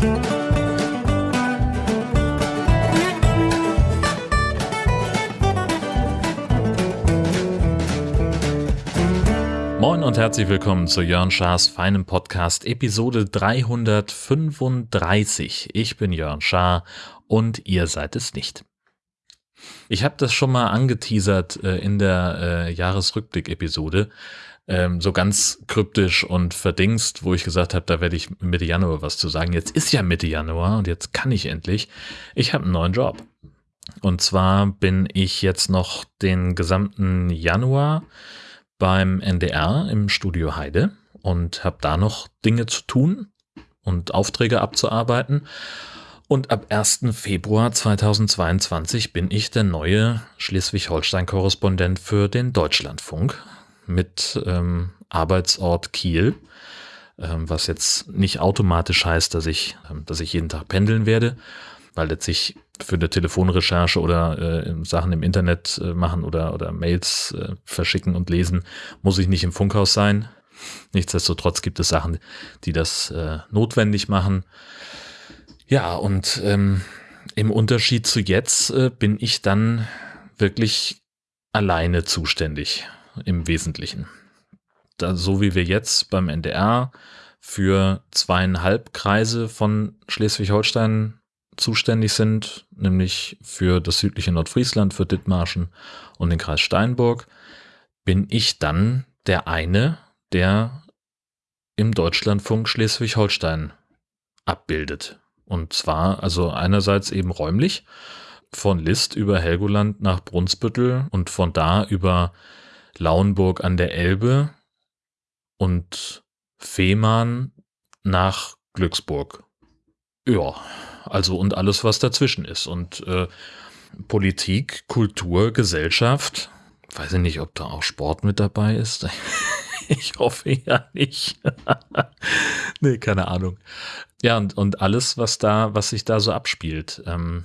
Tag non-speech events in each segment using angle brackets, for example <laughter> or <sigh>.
Moin und herzlich willkommen zu Jörn Schars feinem Podcast Episode 335. Ich bin Jörn Schaar und ihr seid es nicht. Ich habe das schon mal angeteasert äh, in der äh, Jahresrückblick-Episode, ähm, so ganz kryptisch und verdingst, wo ich gesagt habe, da werde ich Mitte Januar was zu sagen. Jetzt ist ja Mitte Januar und jetzt kann ich endlich. Ich habe einen neuen Job. Und zwar bin ich jetzt noch den gesamten Januar beim NDR im Studio Heide und habe da noch Dinge zu tun und Aufträge abzuarbeiten. Und ab 1. Februar 2022 bin ich der neue Schleswig-Holstein-Korrespondent für den Deutschlandfunk mit ähm, Arbeitsort Kiel, ähm, was jetzt nicht automatisch heißt, dass ich, ähm, dass ich jeden Tag pendeln werde, weil letztlich für eine Telefonrecherche oder äh, Sachen im Internet äh, machen oder, oder Mails äh, verschicken und lesen, muss ich nicht im Funkhaus sein. Nichtsdestotrotz gibt es Sachen, die das äh, notwendig machen. Ja, und ähm, im Unterschied zu jetzt äh, bin ich dann wirklich alleine zuständig im Wesentlichen. Da, so wie wir jetzt beim NDR für zweieinhalb Kreise von Schleswig-Holstein zuständig sind, nämlich für das südliche Nordfriesland, für Dithmarschen und den Kreis Steinburg, bin ich dann der eine, der im Deutschlandfunk Schleswig-Holstein abbildet. Und zwar also einerseits eben räumlich von List über Helgoland nach Brunsbüttel und von da über Lauenburg an der Elbe und Fehmarn nach Glücksburg. Ja, also und alles, was dazwischen ist. Und äh, Politik, Kultur, Gesellschaft, weiß ich nicht, ob da auch Sport mit dabei ist. <laughs> ich hoffe ja nicht. <laughs> nee, keine Ahnung. Ja, und, und alles, was da, was sich da so abspielt. Ähm,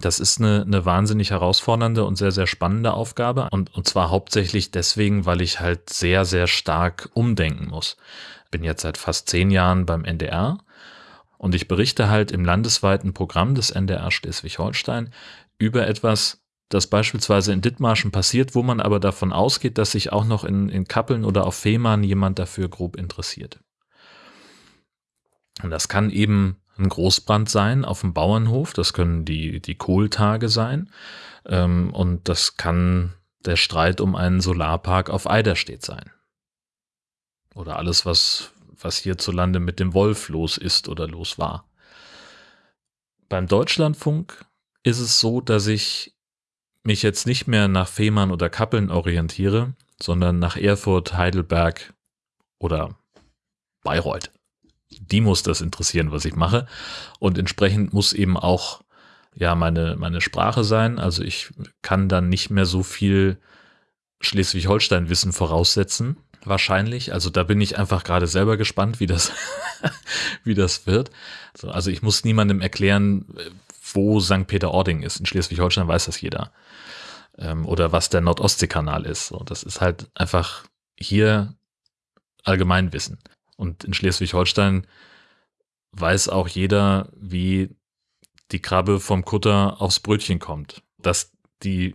das ist eine, eine wahnsinnig herausfordernde und sehr, sehr spannende Aufgabe. Und, und zwar hauptsächlich deswegen, weil ich halt sehr, sehr stark umdenken muss. Bin jetzt seit fast zehn Jahren beim NDR und ich berichte halt im landesweiten Programm des NDR Schleswig-Holstein über etwas, das beispielsweise in Dithmarschen passiert, wo man aber davon ausgeht, dass sich auch noch in, in Kappeln oder auf Fehmarn jemand dafür grob interessiert. Und das kann eben ein Großbrand sein auf dem Bauernhof, das können die, die Kohltage sein ähm, und das kann der Streit um einen Solarpark auf Eiderstedt sein. Oder alles, was was hierzulande mit dem Wolf los ist oder los war. Beim Deutschlandfunk ist es so, dass ich mich jetzt nicht mehr nach Fehmarn oder Kappeln orientiere, sondern nach Erfurt, Heidelberg oder Bayreuth. Die muss das interessieren, was ich mache. Und entsprechend muss eben auch ja meine, meine Sprache sein. Also ich kann dann nicht mehr so viel Schleswig-Holstein-Wissen voraussetzen, wahrscheinlich. Also da bin ich einfach gerade selber gespannt, wie das, <laughs> wie das wird. Also ich muss niemandem erklären, wo St. Peter-Ording ist. In Schleswig-Holstein weiß das jeder. Ähm, oder was der Nordostseekanal ist. Das ist halt einfach hier Allgemeinwissen. Und in Schleswig-Holstein weiß auch jeder, wie die Krabbe vom Kutter aufs Brötchen kommt. Dass die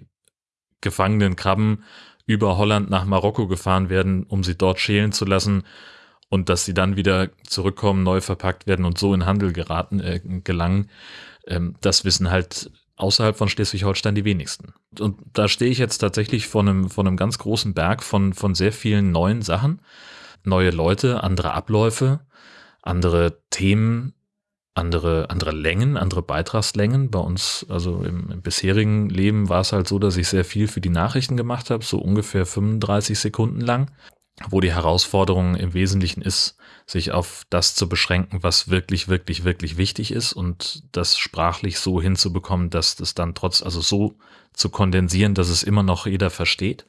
gefangenen Krabben über Holland nach Marokko gefahren werden, um sie dort schälen zu lassen und dass sie dann wieder zurückkommen, neu verpackt werden und so in Handel geraten, äh, gelangen. Ähm, das wissen halt außerhalb von Schleswig-Holstein die wenigsten. Und da stehe ich jetzt tatsächlich vor einem, vor einem ganz großen Berg von, von sehr vielen neuen Sachen. Neue Leute, andere Abläufe, andere Themen, andere, andere Längen, andere Beitragslängen. Bei uns, also im, im, bisherigen Leben war es halt so, dass ich sehr viel für die Nachrichten gemacht habe, so ungefähr 35 Sekunden lang, wo die Herausforderung im Wesentlichen ist, sich auf das zu beschränken, was wirklich, wirklich, wirklich wichtig ist und das sprachlich so hinzubekommen, dass das dann trotz, also so zu kondensieren, dass es immer noch jeder versteht.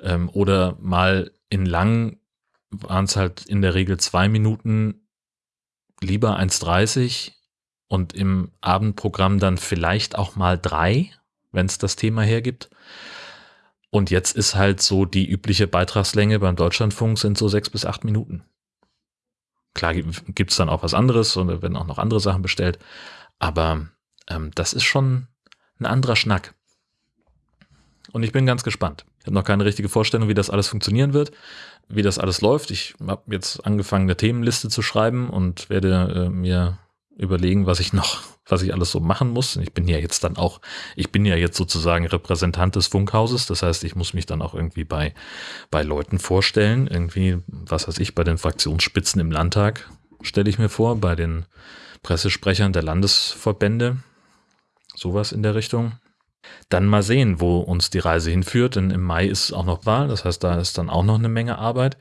Ähm, oder mal in lang waren es halt in der Regel zwei Minuten lieber 1,30 und im Abendprogramm dann vielleicht auch mal drei, wenn es das Thema hergibt. Und jetzt ist halt so die übliche Beitragslänge beim Deutschlandfunk sind so sechs bis acht Minuten. klar gibt es dann auch was anderes und werden auch noch andere Sachen bestellt. Aber ähm, das ist schon ein anderer Schnack. Und ich bin ganz gespannt. Ich habe noch keine richtige Vorstellung, wie das alles funktionieren wird, wie das alles läuft. Ich habe jetzt angefangen, eine Themenliste zu schreiben und werde äh, mir überlegen, was ich noch, <laughs> was ich alles so machen muss. Ich bin ja jetzt dann auch, ich bin ja jetzt sozusagen Repräsentant des Funkhauses. Das heißt, ich muss mich dann auch irgendwie bei, bei Leuten vorstellen. Irgendwie, was weiß ich, bei den Fraktionsspitzen im Landtag stelle ich mir vor, bei den Pressesprechern der Landesverbände. Sowas in der Richtung. Dann mal sehen, wo uns die Reise hinführt, denn im Mai ist auch noch Wahl, das heißt, da ist dann auch noch eine Menge Arbeit.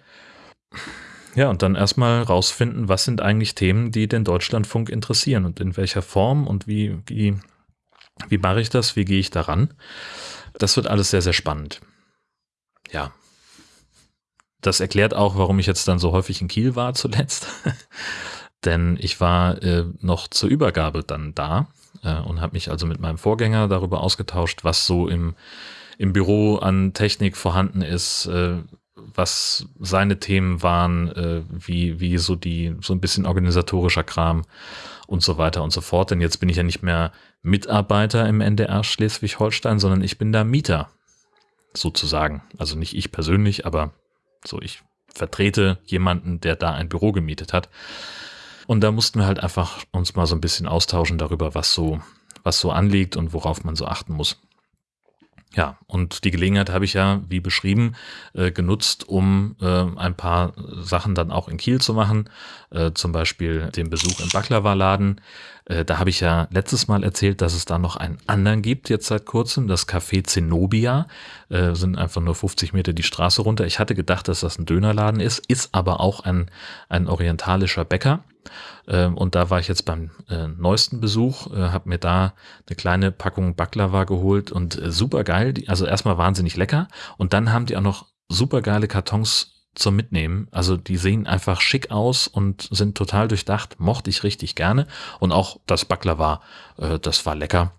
Ja, und dann erstmal rausfinden, was sind eigentlich Themen, die den Deutschlandfunk interessieren und in welcher Form und wie, wie, wie mache ich das, wie gehe ich daran. Das wird alles sehr, sehr spannend. Ja. Das erklärt auch, warum ich jetzt dann so häufig in Kiel war <laughs> zuletzt. Denn ich war äh, noch zur Übergabe dann da äh, und habe mich also mit meinem Vorgänger darüber ausgetauscht, was so im, im Büro an Technik vorhanden ist, äh, was seine Themen waren, äh, wie, wie so die, so ein bisschen organisatorischer Kram und so weiter und so fort. Denn jetzt bin ich ja nicht mehr Mitarbeiter im NDR Schleswig-Holstein, sondern ich bin da Mieter, sozusagen. Also nicht ich persönlich, aber so ich vertrete jemanden, der da ein Büro gemietet hat. Und da mussten wir halt einfach uns mal so ein bisschen austauschen darüber, was so, was so anliegt und worauf man so achten muss. Ja, und die Gelegenheit habe ich ja, wie beschrieben, äh, genutzt, um äh, ein paar Sachen dann auch in Kiel zu machen. Äh, zum Beispiel den Besuch im Baklava-Laden. Äh, da habe ich ja letztes Mal erzählt, dass es da noch einen anderen gibt, jetzt seit kurzem, das Café Zenobia. Äh, sind einfach nur 50 Meter die Straße runter. Ich hatte gedacht, dass das ein Dönerladen ist, ist aber auch ein, ein orientalischer Bäcker. Ähm, und da war ich jetzt beim äh, neuesten Besuch, äh, habe mir da eine kleine Packung Baklava geholt und äh, super geil. Also erstmal wahnsinnig lecker und dann haben die auch noch super geile Kartons zum Mitnehmen. Also die sehen einfach schick aus und sind total durchdacht. Mochte ich richtig gerne. Und auch das Baklava, äh, das war lecker.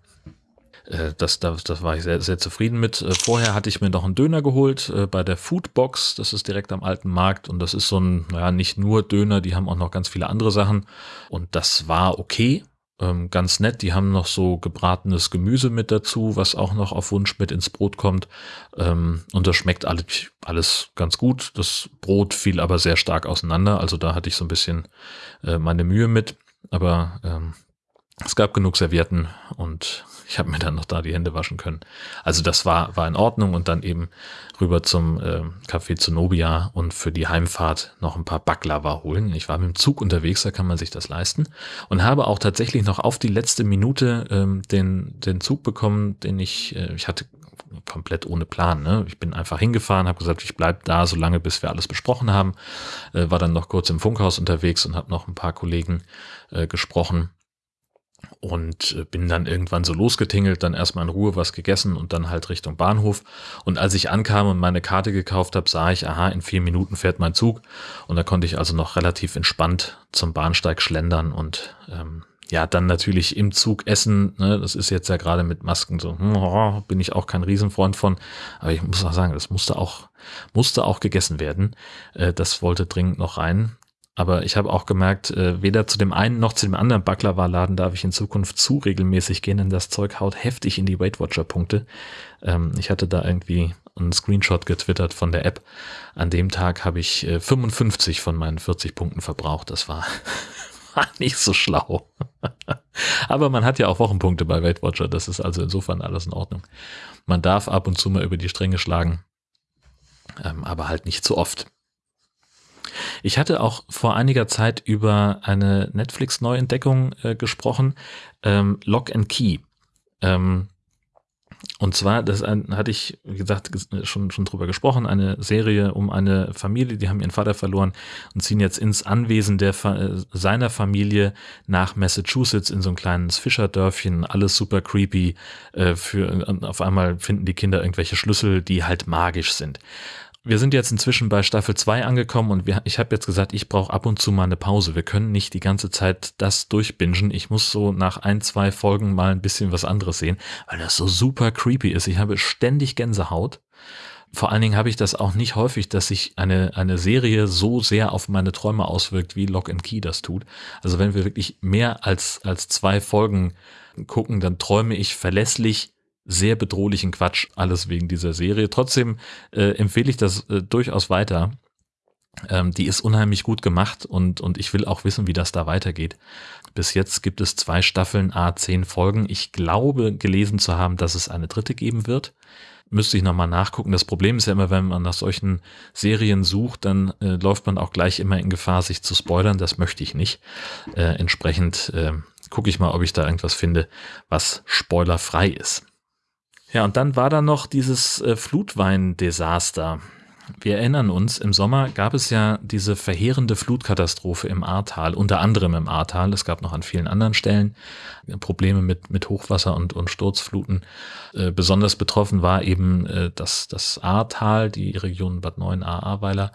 Äh, das, das, das war ich sehr, sehr zufrieden mit. Äh, vorher hatte ich mir noch einen Döner geholt äh, bei der Foodbox. Das ist direkt am alten Markt und das ist so ein, naja, nicht nur Döner, die haben auch noch ganz viele andere Sachen. Und das war okay, ähm, ganz nett. Die haben noch so gebratenes Gemüse mit dazu, was auch noch auf Wunsch mit ins Brot kommt. Ähm, und das schmeckt alles, alles ganz gut. Das Brot fiel aber sehr stark auseinander. Also da hatte ich so ein bisschen meine Mühe mit. Aber ähm, es gab genug Servietten und ich habe mir dann noch da die Hände waschen können. Also das war, war in Ordnung und dann eben rüber zum äh, Café Zenobia und für die Heimfahrt noch ein paar Baklava holen. Ich war mit dem Zug unterwegs, da kann man sich das leisten und habe auch tatsächlich noch auf die letzte Minute ähm, den, den Zug bekommen, den ich, äh, ich hatte komplett ohne Plan. Ne? Ich bin einfach hingefahren, habe gesagt, ich bleib da so lange, bis wir alles besprochen haben. Äh, war dann noch kurz im Funkhaus unterwegs und habe noch ein paar Kollegen äh, gesprochen und äh, bin dann irgendwann so losgetingelt, dann erstmal in Ruhe was gegessen und dann halt Richtung Bahnhof. Und als ich ankam und meine Karte gekauft habe, sah ich, aha, in vier Minuten fährt mein Zug. Und da konnte ich also noch relativ entspannt zum Bahnsteig schlendern und ähm, ja, dann natürlich im Zug essen. Ne, das ist jetzt ja gerade mit Masken so, hm, bin ich auch kein Riesenfreund von. Aber ich muss auch sagen, das musste auch, musste auch gegessen werden. Äh, das wollte dringend noch rein. Aber ich habe auch gemerkt, äh, weder zu dem einen noch zu dem anderen Baklava-Laden darf ich in Zukunft zu regelmäßig gehen, denn das Zeug haut heftig in die Weight Watcher-Punkte. Ähm, ich hatte da irgendwie einen Screenshot getwittert von der App. An dem Tag habe ich äh, 55 von meinen 40 Punkten verbraucht. Das war, <laughs> war nicht so schlau. <laughs> aber man hat ja auch Wochenpunkte bei Weight Watcher. Das ist also insofern alles in Ordnung. Man darf ab und zu mal über die Stränge schlagen, ähm, aber halt nicht zu oft. Ich hatte auch vor einiger Zeit über eine Netflix-Neuentdeckung äh, gesprochen, ähm, Lock and Key. Ähm, und zwar, das hatte ich, wie gesagt, schon, schon drüber gesprochen, eine Serie um eine Familie, die haben ihren Vater verloren und ziehen jetzt ins Anwesen der, seiner Familie nach Massachusetts in so ein kleines Fischerdörfchen, alles super creepy. Äh, für, auf einmal finden die Kinder irgendwelche Schlüssel, die halt magisch sind wir sind jetzt inzwischen bei Staffel 2 angekommen und wir, ich habe jetzt gesagt, ich brauche ab und zu mal eine Pause. Wir können nicht die ganze Zeit das durchbingen. Ich muss so nach ein, zwei Folgen mal ein bisschen was anderes sehen, weil das so super creepy ist. Ich habe ständig Gänsehaut. vor allen Dingen habe ich das auch nicht häufig, dass sich eine, eine Serie so sehr auf meine Träume auswirkt, wie Lock and Key das tut. Also wenn wir wirklich mehr als, als zwei Folgen gucken, dann träume ich verlässlich sehr bedrohlichen Quatsch, alles wegen dieser Serie. Trotzdem äh, empfehle ich das äh, durchaus weiter. Ähm, die ist unheimlich gut gemacht und, und ich will auch wissen, wie das da weitergeht. Bis jetzt gibt es zwei Staffeln, a zehn Folgen. Ich glaube, gelesen zu haben, dass es eine dritte geben wird müsste ich nochmal nachgucken. Das Problem ist ja immer, wenn man nach solchen Serien sucht, dann äh, läuft man auch gleich immer in Gefahr, sich zu spoilern. Das möchte ich nicht. Äh, entsprechend äh, gucke ich mal, ob ich da irgendwas finde, was spoilerfrei ist. Ja, und dann war da noch dieses äh, Flutwein-Desaster. Wir erinnern uns, im Sommer gab es ja diese verheerende Flutkatastrophe im Ahrtal, unter anderem im Ahrtal. Es gab noch an vielen anderen Stellen Probleme mit, mit Hochwasser und, und Sturzfluten. Äh, besonders betroffen war eben äh, das, das Ahrtal, die Region Bad 9 Ahrweiler.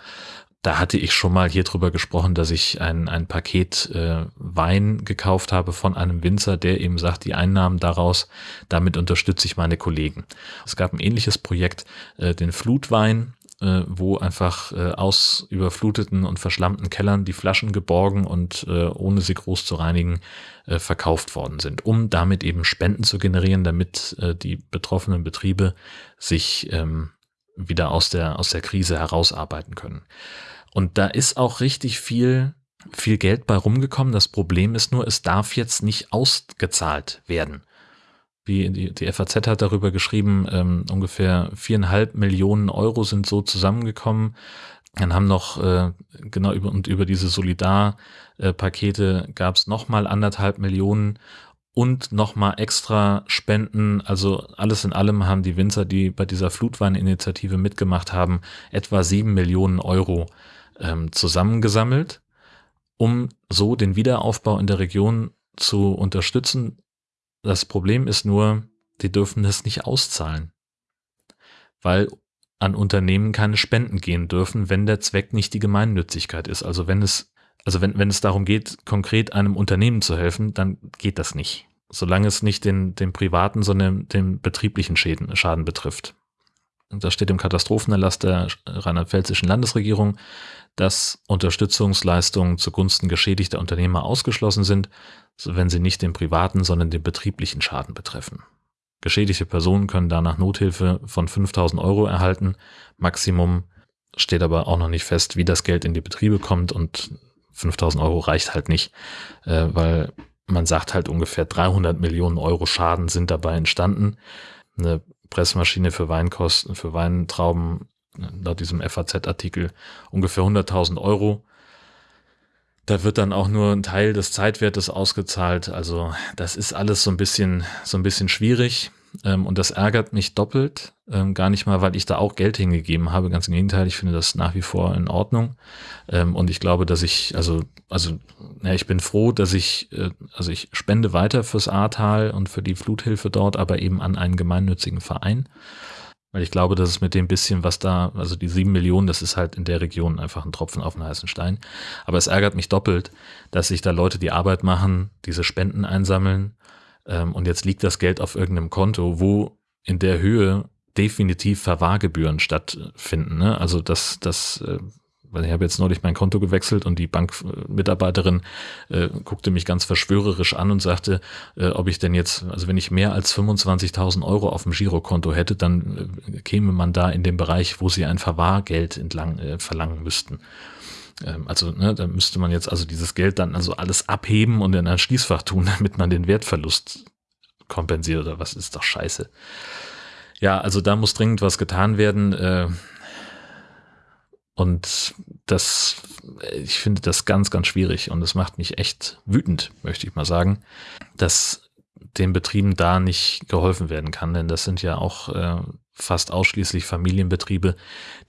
Da hatte ich schon mal hier drüber gesprochen, dass ich ein, ein Paket äh, Wein gekauft habe von einem Winzer, der eben sagt, die Einnahmen daraus, damit unterstütze ich meine Kollegen. Es gab ein ähnliches Projekt, äh, den Flutwein, äh, wo einfach äh, aus überfluteten und verschlammten Kellern die Flaschen geborgen und äh, ohne sie groß zu reinigen äh, verkauft worden sind, um damit eben Spenden zu generieren, damit äh, die betroffenen Betriebe sich ähm, wieder aus der, aus der Krise herausarbeiten können. Und da ist auch richtig viel, viel Geld bei rumgekommen. Das Problem ist nur, es darf jetzt nicht ausgezahlt werden wie die, die FAZ hat darüber geschrieben, ähm, ungefähr viereinhalb Millionen Euro sind so zusammengekommen. Dann haben noch, äh, genau über, und über diese Solidar-Pakete gab es nochmal anderthalb Millionen und nochmal extra Spenden. Also alles in allem haben die Winzer, die bei dieser Flutweininitiative mitgemacht haben, etwa sieben Millionen Euro ähm, zusammengesammelt, um so den Wiederaufbau in der Region zu unterstützen, das Problem ist nur, die dürfen das nicht auszahlen, weil an Unternehmen keine Spenden gehen dürfen, wenn der Zweck nicht die Gemeinnützigkeit ist. Also wenn es, also wenn, wenn es darum geht, konkret einem Unternehmen zu helfen, dann geht das nicht. Solange es nicht den, den privaten, sondern den betrieblichen Schäden, Schaden betrifft. Und das steht im Katastrophenerlass der rheinland-pfälzischen Landesregierung, dass Unterstützungsleistungen zugunsten geschädigter Unternehmer ausgeschlossen sind, wenn sie nicht den privaten, sondern den betrieblichen Schaden betreffen. Geschädigte Personen können danach Nothilfe von 5000 Euro erhalten. Maximum steht aber auch noch nicht fest, wie das Geld in die Betriebe kommt und 5000 Euro reicht halt nicht, äh, weil man sagt halt ungefähr 300 Millionen Euro Schaden sind dabei entstanden. Eine Pressmaschine für Weinkosten, für Weintrauben, laut diesem FAZ-Artikel ungefähr 100.000 Euro. Da wird dann auch nur ein Teil des Zeitwertes ausgezahlt. Also das ist alles so ein bisschen, so ein bisschen schwierig. Ähm, und das ärgert mich doppelt. Ähm, gar nicht mal, weil ich da auch Geld hingegeben habe. Ganz im Gegenteil, ich finde das nach wie vor in Ordnung. Ähm, und ich glaube, dass ich, also, also, ja, ich bin froh, dass ich, äh, also ich spende weiter fürs Ahrtal und für die Fluthilfe dort, aber eben an einen gemeinnützigen Verein. Weil ich glaube, dass es mit dem bisschen, was da, also die sieben Millionen, das ist halt in der Region einfach ein Tropfen auf den heißen Stein. Aber es ärgert mich doppelt, dass sich da Leute die Arbeit machen, diese Spenden einsammeln ähm, und jetzt liegt das Geld auf irgendeinem Konto, wo in der Höhe definitiv Verwahrgebühren stattfinden. Ne? Also das, das äh, weil ich habe jetzt neulich mein Konto gewechselt und die Bankmitarbeiterin äh, guckte mich ganz verschwörerisch an und sagte, äh, ob ich denn jetzt, also wenn ich mehr als 25.000 Euro auf dem Girokonto hätte, dann äh, käme man da in den Bereich, wo sie ein Verwahrgeld entlang äh, verlangen müssten. Ähm, also ne, da müsste man jetzt also dieses Geld dann also alles abheben und in ein Schließfach tun, <laughs> damit man den Wertverlust kompensiert oder was ist doch scheiße. Ja, also da muss dringend was getan werden. Äh, und das, ich finde das ganz, ganz schwierig und es macht mich echt wütend, möchte ich mal sagen, dass den Betrieben da nicht geholfen werden kann, denn das sind ja auch äh, fast ausschließlich Familienbetriebe,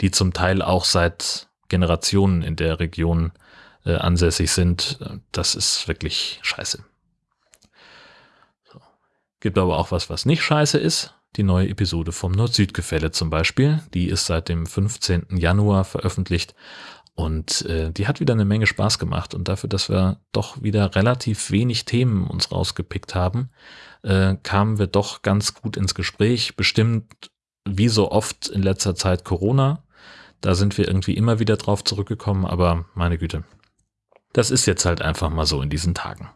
die zum Teil auch seit Generationen in der Region äh, ansässig sind. Das ist wirklich scheiße. So. Gibt aber auch was, was nicht scheiße ist die neue Episode vom Nord-Süd-Gefälle zum Beispiel. Die ist seit dem 15. Januar veröffentlicht und äh, die hat wieder eine Menge Spaß gemacht. Und dafür, dass wir doch wieder relativ wenig Themen uns rausgepickt haben, äh, kamen wir doch ganz gut ins Gespräch. Bestimmt wie so oft in letzter Zeit Corona. Da sind wir irgendwie immer wieder drauf zurückgekommen, aber meine Güte. Das ist jetzt halt einfach mal so in diesen Tagen.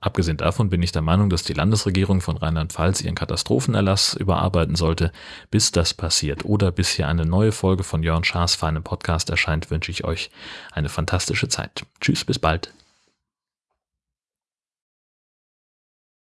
Abgesehen davon bin ich der Meinung, dass die Landesregierung von Rheinland-Pfalz ihren Katastrophenerlass überarbeiten sollte. Bis das passiert oder bis hier eine neue Folge von Jörn Schaas feinem Podcast erscheint, wünsche ich euch eine fantastische Zeit. Tschüss, bis bald.